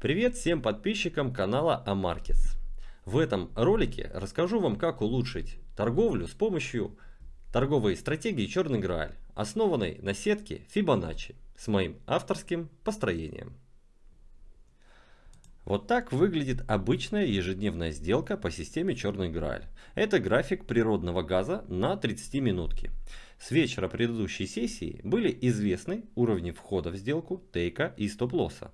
Привет всем подписчикам канала AMarkets. В этом ролике расскажу вам, как улучшить торговлю с помощью торговой стратегии Черный Грааль, основанной на сетке Fibonacci с моим авторским построением. Вот так выглядит обычная ежедневная сделка по системе Черный Грааль. Это график природного газа на 30 минутки. С вечера предыдущей сессии были известны уровни входа в сделку, тейка и стоп-лосса.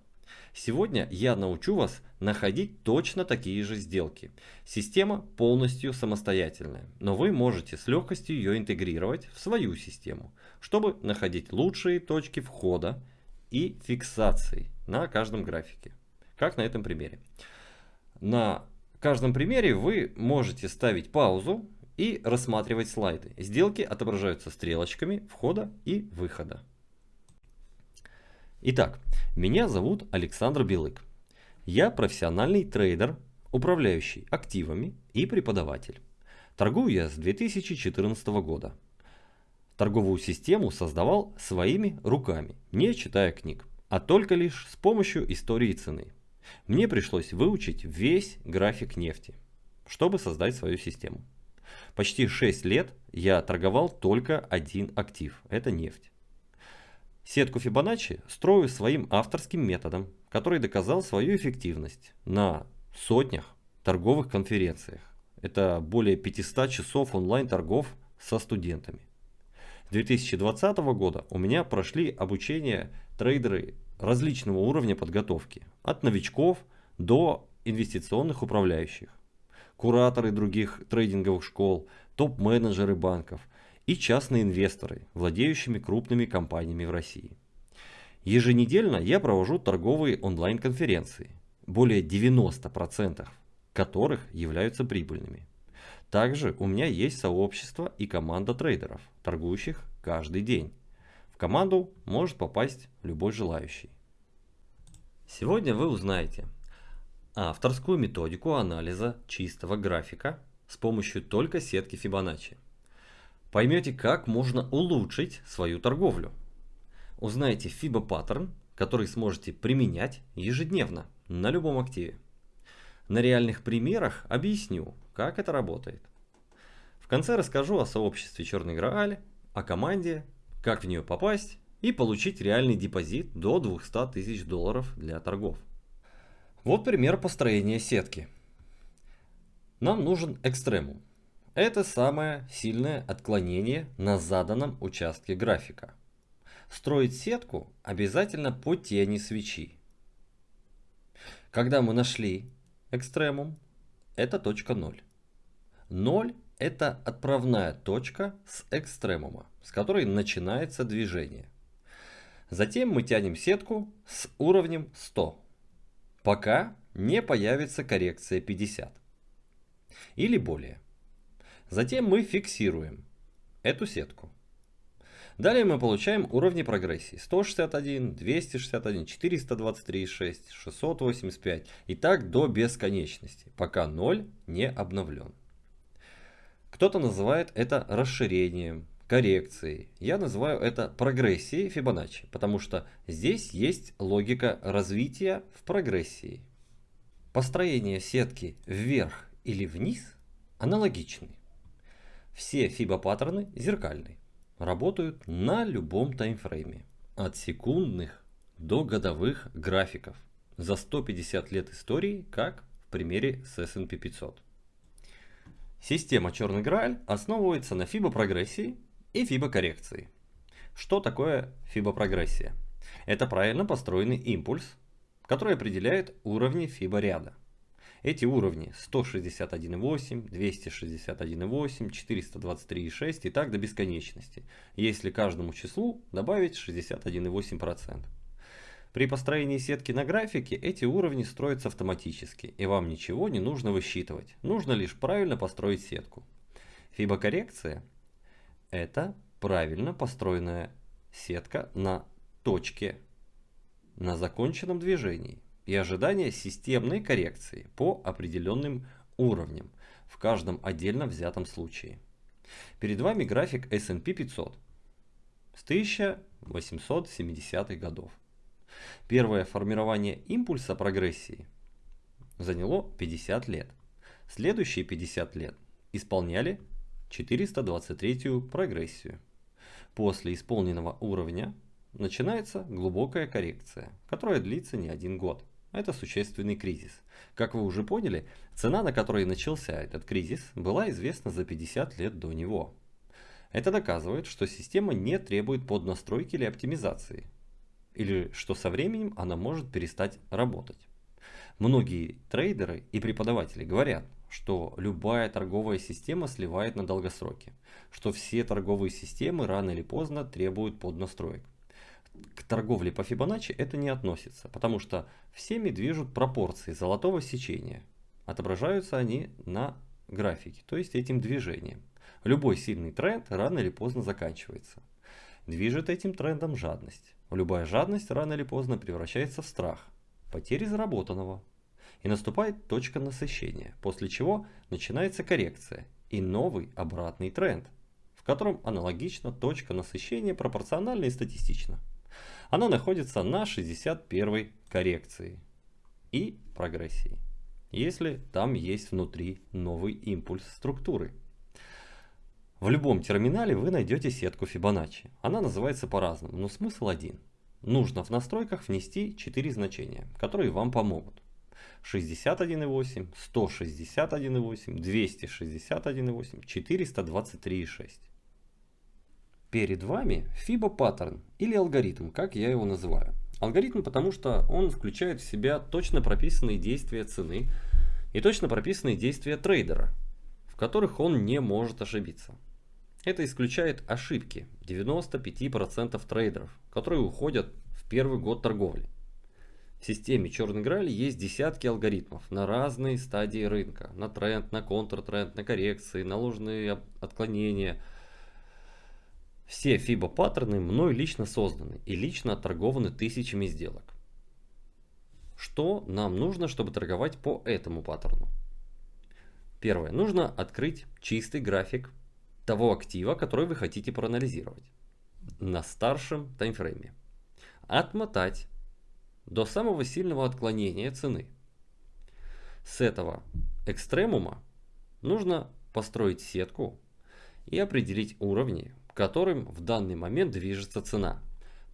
Сегодня я научу вас находить точно такие же сделки. Система полностью самостоятельная, но вы можете с легкостью ее интегрировать в свою систему, чтобы находить лучшие точки входа и фиксации на каждом графике. Как на этом примере. На каждом примере вы можете ставить паузу и рассматривать слайды. Сделки отображаются стрелочками входа и выхода. Итак, меня зовут Александр Белык. Я профессиональный трейдер, управляющий активами и преподаватель. Торгую я с 2014 года. Торговую систему создавал своими руками, не читая книг, а только лишь с помощью истории цены. Мне пришлось выучить весь график нефти, чтобы создать свою систему. Почти 6 лет я торговал только один актив, это нефть. Сетку Фибоначчи строю своим авторским методом, который доказал свою эффективность на сотнях торговых конференциях. Это более 500 часов онлайн-торгов со студентами. С 2020 года у меня прошли обучение трейдеры различного уровня подготовки, от новичков до инвестиционных управляющих, кураторы других трейдинговых школ, топ-менеджеры банков – и частные инвесторы, владеющими крупными компаниями в России. Еженедельно я провожу торговые онлайн-конференции, более 90% которых являются прибыльными. Также у меня есть сообщество и команда трейдеров, торгующих каждый день. В команду может попасть любой желающий. Сегодня вы узнаете авторскую методику анализа чистого графика с помощью только сетки Fibonacci поймете, как можно улучшить свою торговлю. Узнаете FIBA паттерн, который сможете применять ежедневно на любом активе. На реальных примерах объясню, как это работает. В конце расскажу о сообществе Черный Грааль, о команде, как в нее попасть и получить реальный депозит до 200 тысяч долларов для торгов. Вот пример построения сетки. Нам нужен экстремум. Это самое сильное отклонение на заданном участке графика. Строить сетку обязательно по тени свечи. Когда мы нашли экстремум, это точка 0. 0 это отправная точка с экстремума, с которой начинается движение. Затем мы тянем сетку с уровнем 100, пока не появится коррекция 50 или более. Затем мы фиксируем эту сетку. Далее мы получаем уровни прогрессии 161, 261, 423,6, 685 и так до бесконечности, пока 0 не обновлен. Кто-то называет это расширением, коррекцией. Я называю это прогрессией Фибоначчи, потому что здесь есть логика развития в прогрессии. Построение сетки вверх или вниз аналогичны. Все FIBA-паттерны зеркальные, работают на любом таймфрейме, от секундных до годовых графиков, за 150 лет истории, как в примере с S&P 500. Система Черный Грааль основывается на FIBA прогрессии и FIBA коррекции. Что такое FIBA прогрессия? Это правильно построенный импульс, который определяет уровни FIBA ряда. Эти уровни 161.8, 261.8, 423.6 и так до бесконечности, если каждому числу добавить 61.8%. При построении сетки на графике эти уровни строятся автоматически, и вам ничего не нужно высчитывать, нужно лишь правильно построить сетку. Фибокоррекция – это правильно построенная сетка на точке, на законченном движении и ожидание системной коррекции по определенным уровням в каждом отдельно взятом случае. Перед вами график S&P 500 с 1870 годов. Первое формирование импульса прогрессии заняло 50 лет. Следующие 50 лет исполняли 423 прогрессию. После исполненного уровня начинается глубокая коррекция, которая длится не один год. Это существенный кризис. Как вы уже поняли, цена, на которой начался этот кризис, была известна за 50 лет до него. Это доказывает, что система не требует поднастройки или оптимизации, или что со временем она может перестать работать. Многие трейдеры и преподаватели говорят, что любая торговая система сливает на долгосроке, что все торговые системы рано или поздно требуют поднастроек. К торговле по Фибоначчи это не относится, потому что всеми движут пропорции золотого сечения. Отображаются они на графике, то есть этим движением. Любой сильный тренд рано или поздно заканчивается. Движет этим трендом жадность. Любая жадность рано или поздно превращается в страх, потери заработанного, и наступает точка насыщения, после чего начинается коррекция и новый обратный тренд, в котором аналогично точка насыщения пропорциональна и статистична. Она находится на 61 коррекции и прогрессии, если там есть внутри новый импульс структуры. В любом терминале вы найдете сетку Фибоначчи. Она называется по-разному, но смысл один. Нужно в настройках внести 4 значения, которые вам помогут. 61,8, 161,8, 261,8, 423,6. Перед вами FIBA паттерн или алгоритм, как я его называю. Алгоритм, потому что он включает в себя точно прописанные действия цены и точно прописанные действия трейдера, в которых он не может ошибиться. Это исключает ошибки 95% трейдеров, которые уходят в первый год торговли. В системе Черный Граль есть десятки алгоритмов на разные стадии рынка. На тренд, на контртренд, на коррекции, на ложные отклонения. Все FIBA паттерны мной лично созданы и лично отторгованы тысячами сделок. Что нам нужно, чтобы торговать по этому паттерну? Первое. Нужно открыть чистый график того актива, который вы хотите проанализировать на старшем таймфрейме. Отмотать до самого сильного отклонения цены. С этого экстремума нужно построить сетку и определить уровни, которым в данный момент движется цена.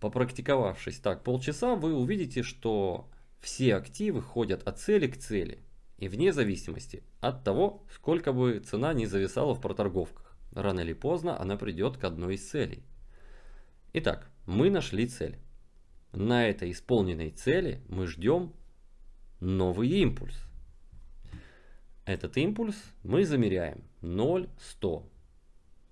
Попрактиковавшись так полчаса, вы увидите, что все активы ходят от цели к цели. И вне зависимости от того, сколько бы цена не зависала в проторговках. Рано или поздно она придет к одной из целей. Итак, мы нашли цель. На этой исполненной цели мы ждем новый импульс. Этот импульс мы замеряем 0,100.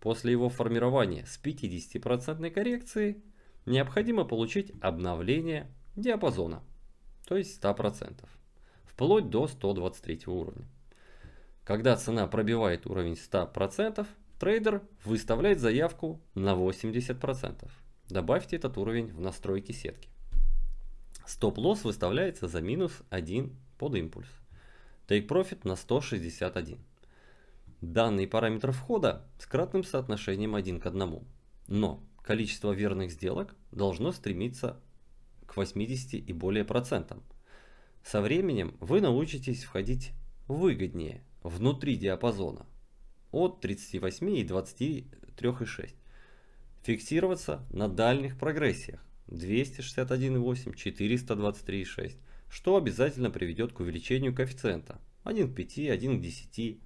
После его формирования с 50% коррекцией необходимо получить обновление диапазона, то есть 100%, вплоть до 123 уровня. Когда цена пробивает уровень 100%, трейдер выставляет заявку на 80%. Добавьте этот уровень в настройки сетки. Стоп-лосс выставляется за минус 1 под импульс. Take Profit на 161. Данный параметр входа с кратным соотношением 1 к 1. Но количество верных сделок должно стремиться к 80 и более процентам. Со временем вы научитесь входить выгоднее внутри диапазона от 38 и 23,6 фиксироваться на дальних прогрессиях 261,8, 423,6, что обязательно приведет к увеличению коэффициента 1 к 5, 1 к 10.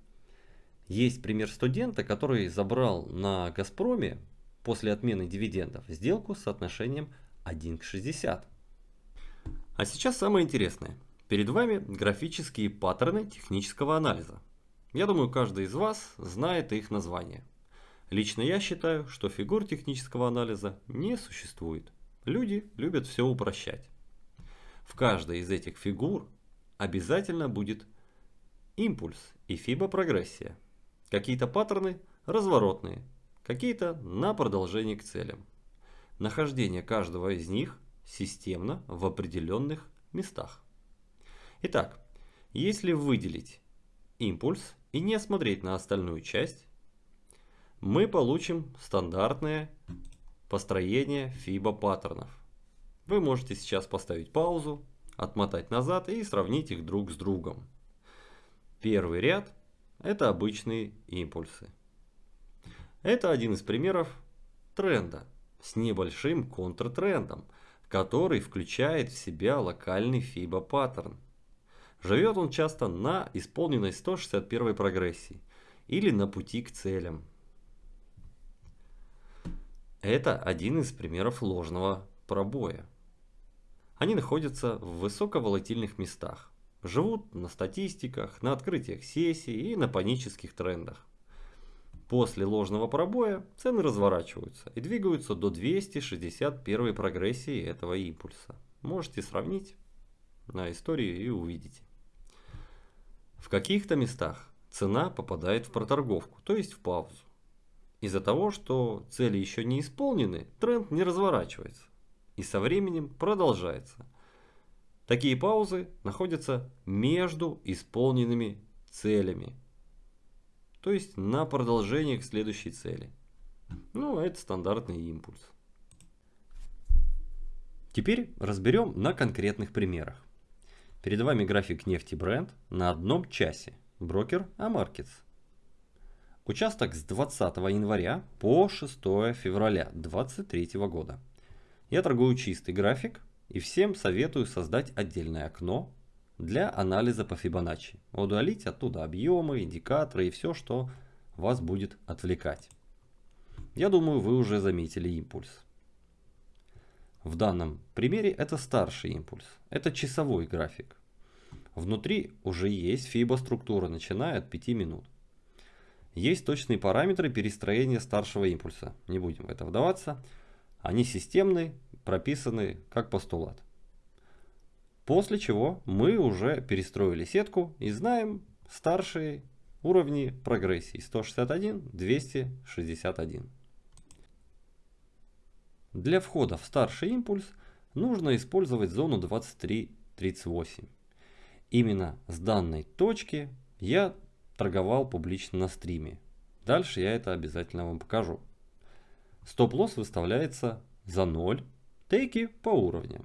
Есть пример студента, который забрал на Газпроме после отмены дивидендов сделку с соотношением 1 к 60. А сейчас самое интересное. Перед вами графические паттерны технического анализа. Я думаю, каждый из вас знает их название. Лично я считаю, что фигур технического анализа не существует. Люди любят все упрощать. В каждой из этих фигур обязательно будет импульс и фибопрогрессия. Какие-то паттерны разворотные, какие-то на продолжение к целям. Нахождение каждого из них системно в определенных местах. Итак, если выделить импульс и не смотреть на остальную часть, мы получим стандартное построение FIBA паттернов. Вы можете сейчас поставить паузу, отмотать назад и сравнить их друг с другом. Первый ряд – это обычные импульсы. Это один из примеров тренда с небольшим контртрендом, который включает в себя локальный FIBA паттерн. Живет он часто на исполненной 161 прогрессии или на пути к целям. Это один из примеров ложного пробоя. Они находятся в высоковолатильных местах, живут на статистиках, на открытиях сессий и на панических трендах. После ложного пробоя цены разворачиваются и двигаются до 261 прогрессии этого импульса. Можете сравнить на истории и увидите. В каких-то местах цена попадает в проторговку, то есть в паузу. Из-за того, что цели еще не исполнены, тренд не разворачивается и со временем продолжается. Такие паузы находятся между исполненными целями, то есть на продолжение к следующей цели. Ну, это стандартный импульс. Теперь разберем на конкретных примерах. Перед вами график нефти Brent на одном часе. Брокер AMarkets. Участок с 20 января по 6 февраля 2023 года. Я торгую чистый график и всем советую создать отдельное окно для анализа по Fibonacci. Удалить оттуда объемы, индикаторы и все, что вас будет отвлекать. Я думаю, вы уже заметили импульс. В данном примере это старший импульс. Это часовой график. Внутри уже есть FIBA структура, начиная от 5 минут. Есть точные параметры перестроения старшего импульса. Не будем в это вдаваться. Они системные, прописаны как постулат. После чего мы уже перестроили сетку и знаем старшие уровни прогрессии 161, 261. Для входа в старший импульс нужно использовать зону 23.38. Именно с данной точки я торговал публично на стриме. Дальше я это обязательно вам покажу. Стоп-лосс выставляется за 0, тейки по уровням.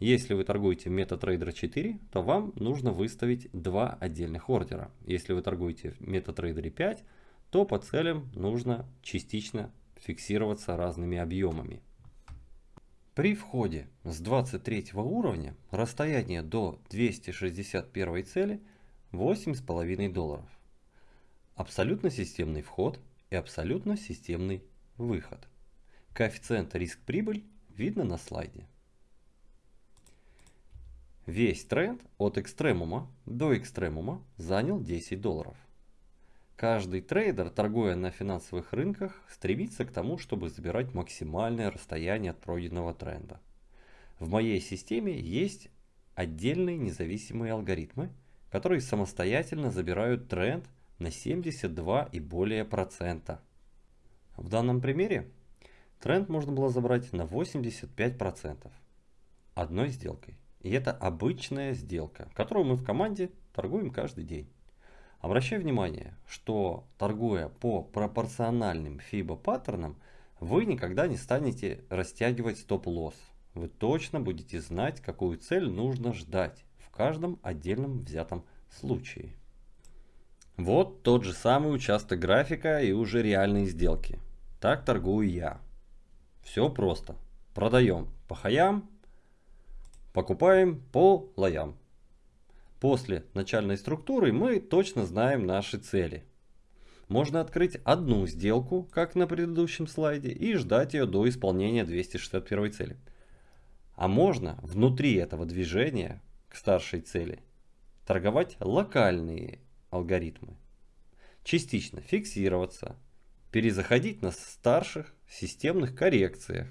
Если вы торгуете MetaTrader 4, то вам нужно выставить два отдельных ордера. Если вы торгуете в MetaTrader 5, то по целям нужно частично фиксироваться разными объемами. При входе с 23 уровня расстояние до 261 цели 8,5 долларов. Абсолютно системный вход и абсолютно системный выход. Коэффициент риск-прибыль видно на слайде. Весь тренд от экстремума до экстремума занял 10 долларов. Каждый трейдер, торгуя на финансовых рынках, стремится к тому, чтобы забирать максимальное расстояние от пройденного тренда. В моей системе есть отдельные независимые алгоритмы, которые самостоятельно забирают тренд на 72 и более процента. В данном примере тренд можно было забрать на 85 процентов одной сделкой. И это обычная сделка, которую мы в команде торгуем каждый день. Обращаю внимание, что торгуя по пропорциональным FIBA паттернам, вы никогда не станете растягивать стоп-лосс. Вы точно будете знать, какую цель нужно ждать в каждом отдельном взятом случае. Вот тот же самый участок графика и уже реальные сделки. Так торгую я. Все просто. Продаем по хаям, покупаем по лоям. После начальной структуры мы точно знаем наши цели. Можно открыть одну сделку, как на предыдущем слайде, и ждать ее до исполнения 261 цели. А можно внутри этого движения к старшей цели торговать локальные алгоритмы. Частично фиксироваться, перезаходить на старших системных коррекциях,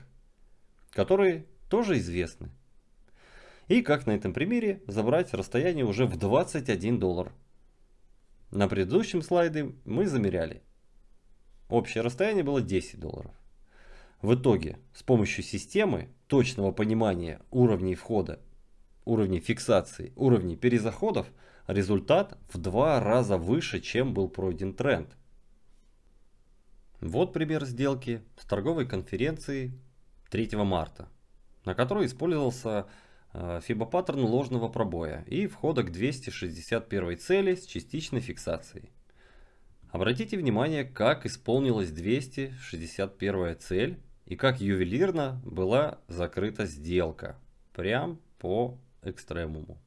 которые тоже известны. И как на этом примере забрать расстояние уже в 21 доллар. На предыдущем слайде мы замеряли. Общее расстояние было 10 долларов. В итоге с помощью системы точного понимания уровней входа, уровней фиксации, уровней перезаходов результат в два раза выше, чем был пройден тренд. Вот пример сделки с торговой конференции 3 марта. на которой использовался фибо-паттерн ложного пробоя и входа к 261 цели с частичной фиксацией. Обратите внимание, как исполнилась 261 цель и как ювелирно была закрыта сделка. Прям по экстремуму.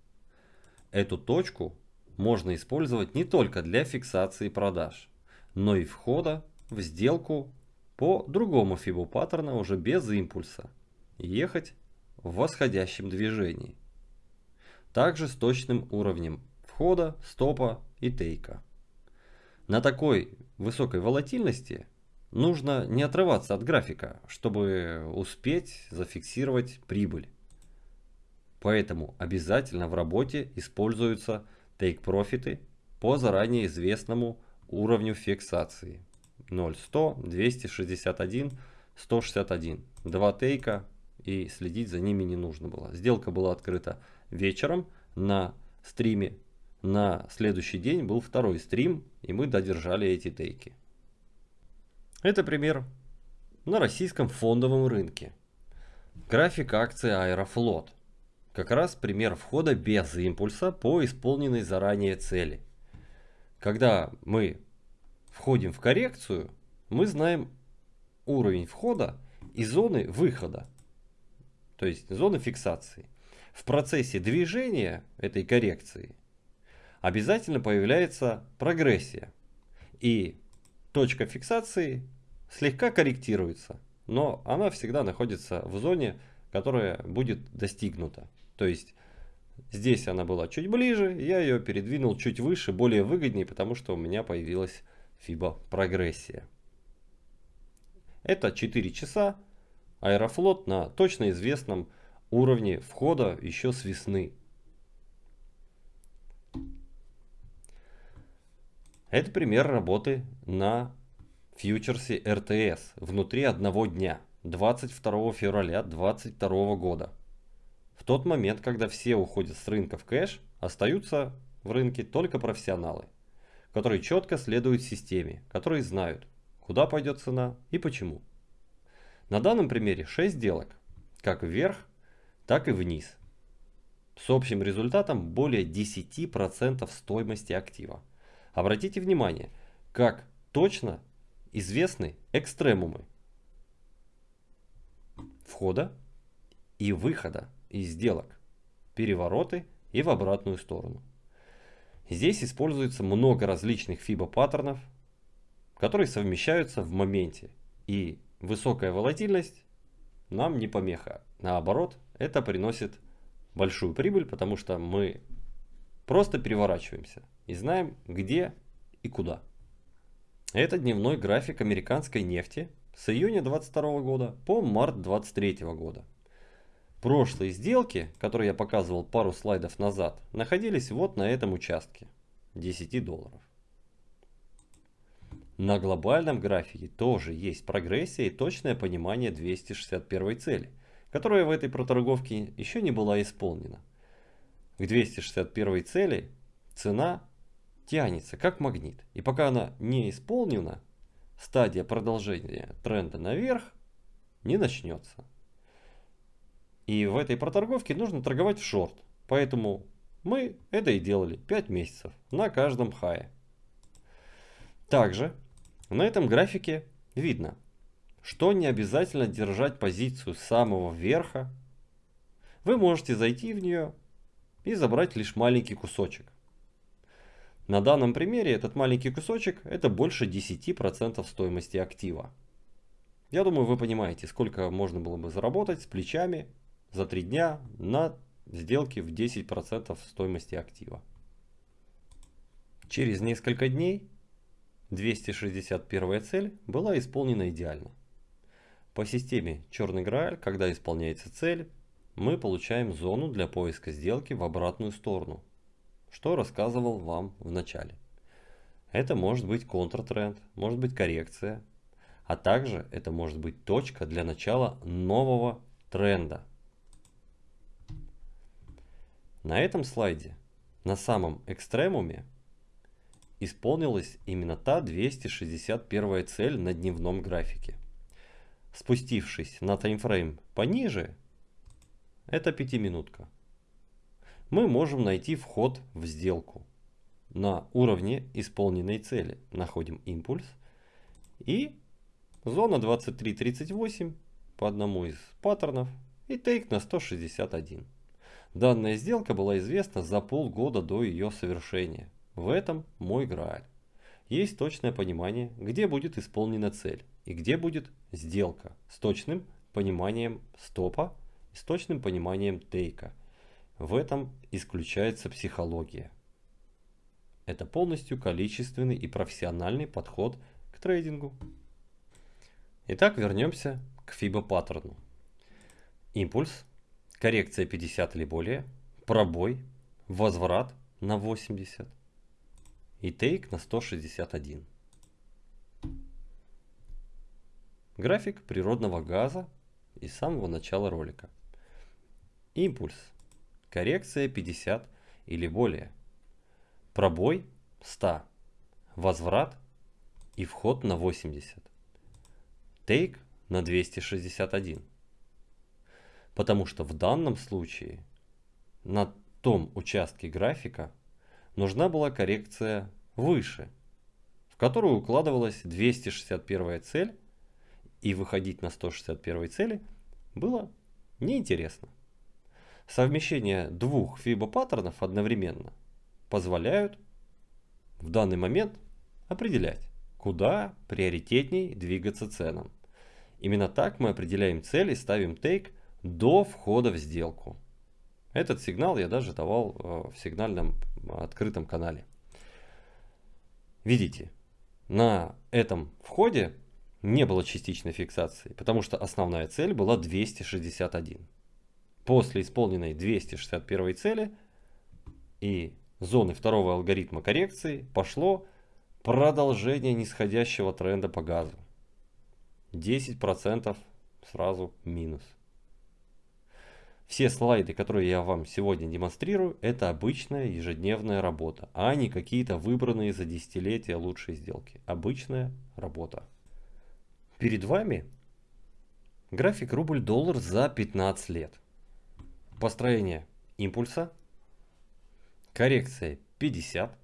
Эту точку можно использовать не только для фиксации продаж, но и входа в сделку по другому фибу паттерна уже без импульса. Ехать в восходящем движении. Также с точным уровнем входа, стопа и тейка. На такой высокой волатильности нужно не отрываться от графика, чтобы успеть зафиксировать прибыль. Поэтому обязательно в работе используются take-профиты по заранее известному уровню фиксации. 0,100, 261, 161. Два тейка и следить за ними не нужно было. Сделка была открыта вечером на стриме. На следующий день был второй стрим, и мы додержали эти тейки. Это пример на российском фондовом рынке. График акции Аэрофлот. Как раз пример входа без импульса по исполненной заранее цели. Когда мы входим в коррекцию, мы знаем уровень входа и зоны выхода, то есть зоны фиксации. В процессе движения этой коррекции обязательно появляется прогрессия. И точка фиксации слегка корректируется, но она всегда находится в зоне, которая будет достигнута. То есть здесь она была чуть ближе, я ее передвинул чуть выше, более выгоднее, потому что у меня появилась FIBA прогрессия. Это 4 часа. Аэрофлот на точно известном уровне входа еще с весны. Это пример работы на фьючерсе РТС внутри одного дня, 22 февраля 2022 года. В тот момент, когда все уходят с рынка в кэш, остаются в рынке только профессионалы, которые четко следуют системе, которые знают, куда пойдет цена и почему. На данном примере 6 сделок, как вверх, так и вниз, с общим результатом более 10% стоимости актива. Обратите внимание, как точно известны экстремумы входа и выхода из сделок, перевороты и в обратную сторону. Здесь используется много различных фибо-паттернов, которые совмещаются в моменте. И высокая волатильность нам не помеха. Наоборот, это приносит большую прибыль, потому что мы просто переворачиваемся и знаем, где и куда. Это дневной график американской нефти с июня 22 года по март 23 года. Прошлые сделки, которые я показывал пару слайдов назад, находились вот на этом участке 10 долларов. На глобальном графике тоже есть прогрессия и точное понимание 261 цели, которая в этой проторговке еще не была исполнена. К 261 цели цена тянется как магнит. И пока она не исполнена, стадия продолжения тренда наверх не начнется. И в этой проторговке нужно торговать в шорт. Поэтому мы это и делали 5 месяцев на каждом хае. Также на этом графике видно, что не обязательно держать позицию с самого верха. Вы можете зайти в нее и забрать лишь маленький кусочек. На данном примере этот маленький кусочек это больше 10% стоимости актива. Я думаю вы понимаете сколько можно было бы заработать с плечами за 3 дня на сделке в 10% стоимости актива. Через несколько дней 261 цель была исполнена идеально. По системе черный грааль, когда исполняется цель, мы получаем зону для поиска сделки в обратную сторону, что рассказывал вам в начале. Это может быть контртренд, может быть коррекция, а также это может быть точка для начала нового тренда. На этом слайде, на самом экстремуме, исполнилась именно та 261 цель на дневном графике. Спустившись на таймфрейм пониже, это пятиминутка. Мы можем найти вход в сделку. На уровне исполненной цели находим импульс и зона 23.38 по одному из паттернов и тейк на 161. Данная сделка была известна за полгода до ее совершения. В этом мой грааль. Есть точное понимание, где будет исполнена цель и где будет сделка с точным пониманием стопа и с точным пониманием тейка. В этом исключается психология. Это полностью количественный и профессиональный подход к трейдингу. Итак, вернемся к FIBA паттерну. Импульс, коррекция 50 или более, пробой, возврат на 80 и тейк на 161. График природного газа из самого начала ролика. Импульс. Коррекция 50 или более. Пробой 100. Возврат и вход на 80. Тейк на 261. Потому что в данном случае на том участке графика нужна была коррекция выше, в которую укладывалась 261 цель и выходить на 161 цели было неинтересно. Совмещение двух FIBA паттернов одновременно позволяют в данный момент определять, куда приоритетней двигаться ценам. Именно так мы определяем цель и ставим тейк до входа в сделку. Этот сигнал я даже давал э, в сигнальном открытом канале. Видите, на этом входе не было частичной фиксации, потому что основная цель была 261. После исполненной 261 цели и зоны второго алгоритма коррекции пошло продолжение нисходящего тренда по газу. 10% сразу минус. Все слайды, которые я вам сегодня демонстрирую, это обычная ежедневная работа, а не какие-то выбранные за десятилетия лучшие сделки. Обычная работа. Перед вами график рубль-доллар за 15 лет. Построение импульса, коррекция 50.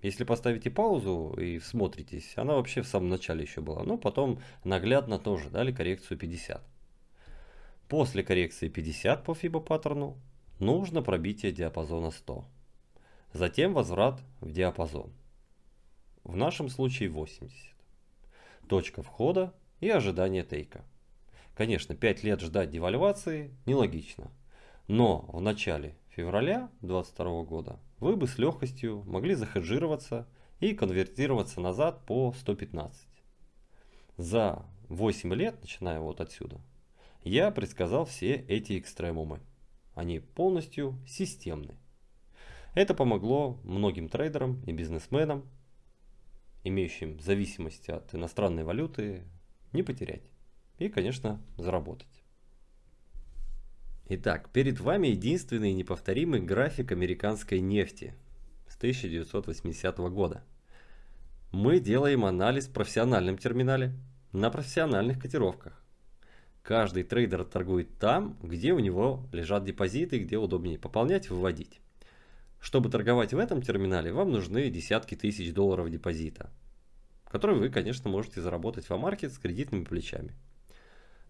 Если поставите паузу и смотритесь, она вообще в самом начале еще была. Но потом наглядно тоже дали коррекцию 50. После коррекции 50 по FIBA паттерну нужно пробитие диапазона 100. Затем возврат в диапазон. В нашем случае 80 точка входа и ожидание тейка. Конечно, 5 лет ждать девальвации нелогично, но в начале февраля 2022 года вы бы с легкостью могли захеджироваться и конвертироваться назад по 115. За 8 лет, начиная вот отсюда, я предсказал все эти экстремумы. Они полностью системны. Это помогло многим трейдерам и бизнесменам имеющим зависимость от иностранной валюты, не потерять. И, конечно, заработать. Итак, перед вами единственный неповторимый график американской нефти с 1980 года. Мы делаем анализ в профессиональном терминале на профессиональных котировках. Каждый трейдер торгует там, где у него лежат депозиты, где удобнее пополнять, выводить. Чтобы торговать в этом терминале, вам нужны десятки тысяч долларов депозита, которые вы, конечно, можете заработать в AMarkets с кредитными плечами.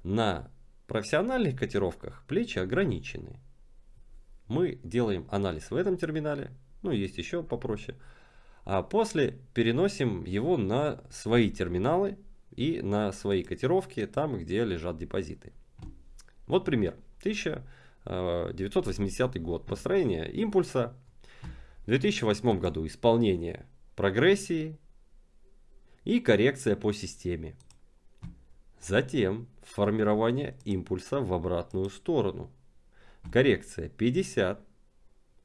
На профессиональных котировках плечи ограничены. Мы делаем анализ в этом терминале, ну есть еще попроще, а после переносим его на свои терминалы и на свои котировки, там, где лежат депозиты. Вот пример. 1980 э, год. Построение импульса в 2008 году исполнение прогрессии и коррекция по системе. Затем формирование импульса в обратную сторону. Коррекция 50.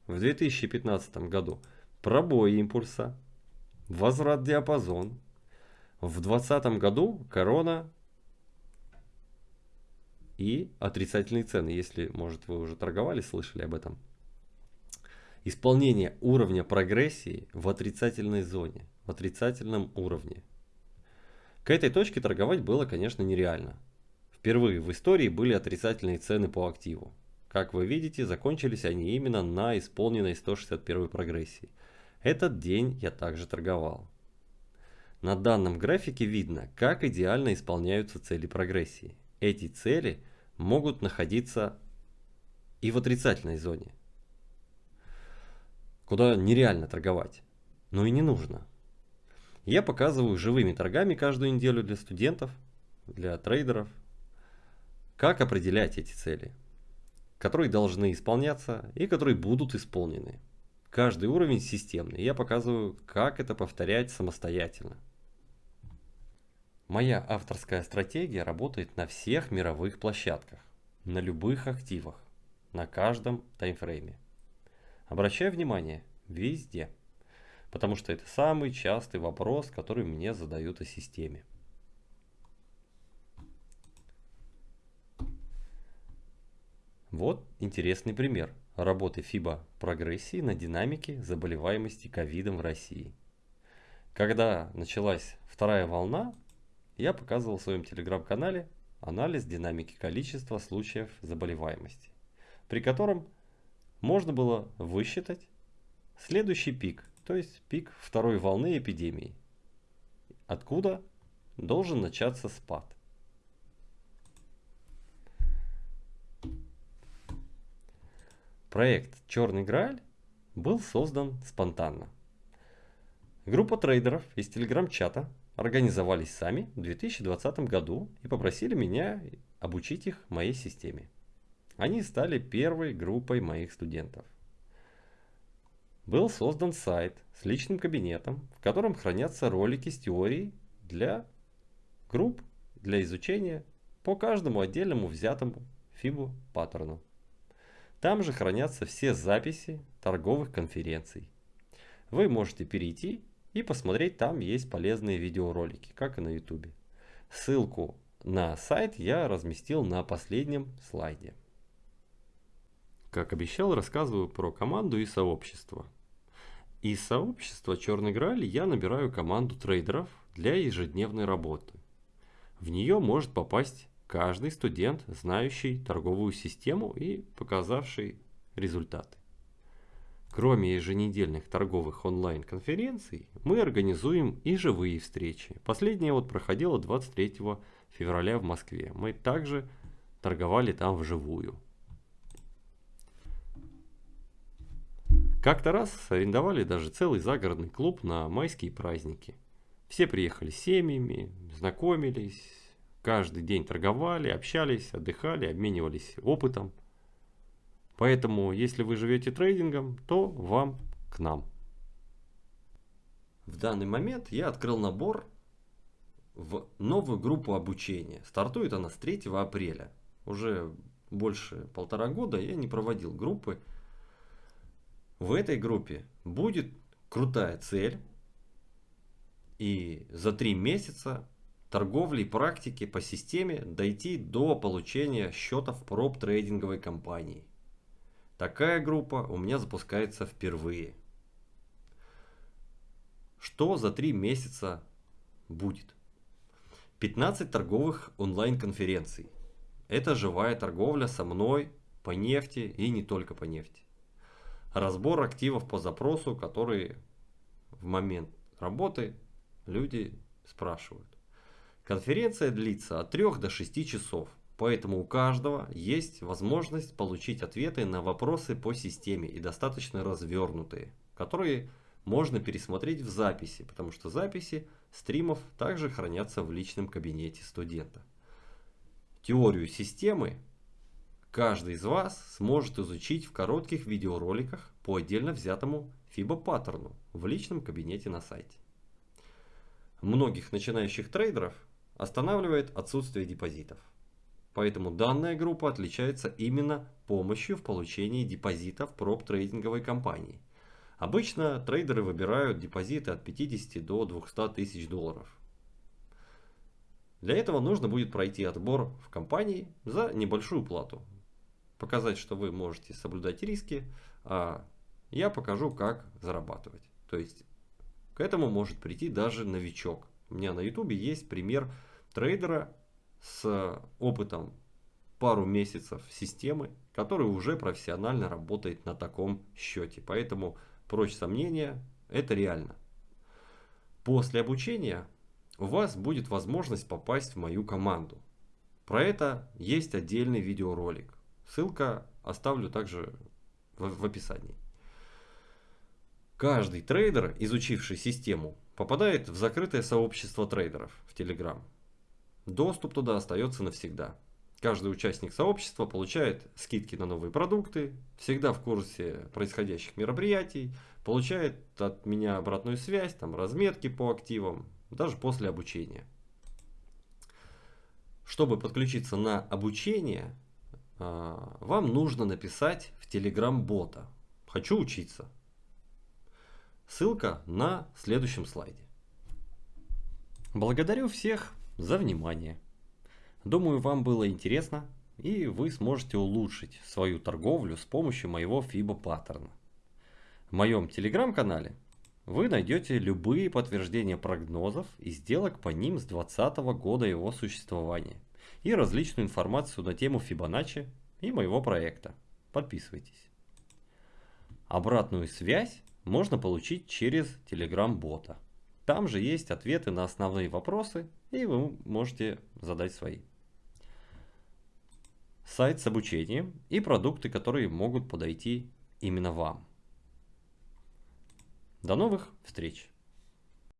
В 2015 году пробой импульса, возврат диапазон. В 2020 году корона и отрицательные цены, если, может, вы уже торговали, слышали об этом. Исполнение уровня прогрессии в отрицательной зоне, в отрицательном уровне. К этой точке торговать было, конечно, нереально. Впервые в истории были отрицательные цены по активу. Как вы видите, закончились они именно на исполненной 161 прогрессии. Этот день я также торговал. На данном графике видно, как идеально исполняются цели прогрессии. Эти цели могут находиться и в отрицательной зоне, куда нереально торговать, но и не нужно. Я показываю живыми торгами каждую неделю для студентов, для трейдеров, как определять эти цели, которые должны исполняться и которые будут исполнены. Каждый уровень системный. Я показываю, как это повторять самостоятельно. Моя авторская стратегия работает на всех мировых площадках, на любых активах, на каждом таймфрейме. Обращаю внимание, везде. Потому что это самый частый вопрос, который мне задают о системе. Вот интересный пример работы FIBA прогрессии на динамике заболеваемости ковидом в России. Когда началась вторая волна, я показывал в своем телеграм-канале анализ динамики количества случаев заболеваемости, при котором можно было высчитать следующий пик, то есть пик второй волны эпидемии, откуда должен начаться спад. Проект «Черный Грааль» был создан спонтанно. Группа трейдеров из телеграм-чата организовались сами в 2020 году и попросили меня обучить их моей системе. Они стали первой группой моих студентов. Был создан сайт с личным кабинетом, в котором хранятся ролики с теорией для групп для изучения по каждому отдельному взятому фибу паттерну. Там же хранятся все записи торговых конференций. Вы можете перейти и посмотреть, там есть полезные видеоролики, как и на YouTube. Ссылку на сайт я разместил на последнем слайде. Как обещал, рассказываю про команду и сообщество. Из сообщества Черный Грааль я набираю команду трейдеров для ежедневной работы. В нее может попасть каждый студент, знающий торговую систему и показавший результаты. Кроме еженедельных торговых онлайн-конференций, мы организуем и живые встречи. Последняя вот проходила 23 февраля в Москве. Мы также торговали там вживую. Как-то раз арендовали даже целый загородный клуб на майские праздники. Все приехали с семьями, знакомились, каждый день торговали, общались, отдыхали, обменивались опытом – Поэтому, если вы живете трейдингом, то вам к нам. В данный момент я открыл набор в новую группу обучения. Стартует она с 3 апреля. Уже больше полтора года я не проводил группы. В этой группе будет крутая цель. И за три месяца торговли и практики по системе дойти до получения счетов проб трейдинговой компании. Такая группа у меня запускается впервые. Что за три месяца будет? 15 торговых онлайн-конференций. Это живая торговля со мной по нефти и не только по нефти. Разбор активов по запросу, которые в момент работы люди спрашивают. Конференция длится от 3 до 6 часов. Поэтому у каждого есть возможность получить ответы на вопросы по системе и достаточно развернутые, которые можно пересмотреть в записи, потому что записи стримов также хранятся в личном кабинете студента. Теорию системы каждый из вас сможет изучить в коротких видеороликах по отдельно взятому FIBA паттерну в личном кабинете на сайте. Многих начинающих трейдеров останавливает отсутствие депозитов. Поэтому данная группа отличается именно помощью в получении депозитов проб трейдинговой компании. Обычно трейдеры выбирают депозиты от 50 до 200 тысяч долларов. Для этого нужно будет пройти отбор в компании за небольшую плату. Показать, что вы можете соблюдать риски, а я покажу, как зарабатывать. То есть к этому может прийти даже новичок. У меня на YouTube есть пример трейдера, с опытом пару месяцев системы, которая уже профессионально работает на таком счете. Поэтому прочь сомнения, это реально. После обучения у вас будет возможность попасть в мою команду. Про это есть отдельный видеоролик. Ссылка оставлю также в, в описании. Каждый трейдер, изучивший систему, попадает в закрытое сообщество трейдеров в Telegram. Доступ туда остается навсегда. Каждый участник сообщества получает скидки на новые продукты, всегда в курсе происходящих мероприятий, получает от меня обратную связь, там разметки по активам, даже после обучения. Чтобы подключиться на обучение, а, вам нужно написать в Telegram бота «Хочу учиться». Ссылка на следующем слайде. Благодарю всех за внимание. Думаю, вам было интересно, и вы сможете улучшить свою торговлю с помощью моего FIBA паттерна. В моем телеграм-канале вы найдете любые подтверждения прогнозов и сделок по ним с 2020 года его существования и различную информацию на тему Fibonacci и моего проекта. Подписывайтесь. Обратную связь можно получить через Telegram-бота. Там же есть ответы на основные вопросы, и вы можете задать свои. Сайт с обучением и продукты, которые могут подойти именно вам. До новых встреч!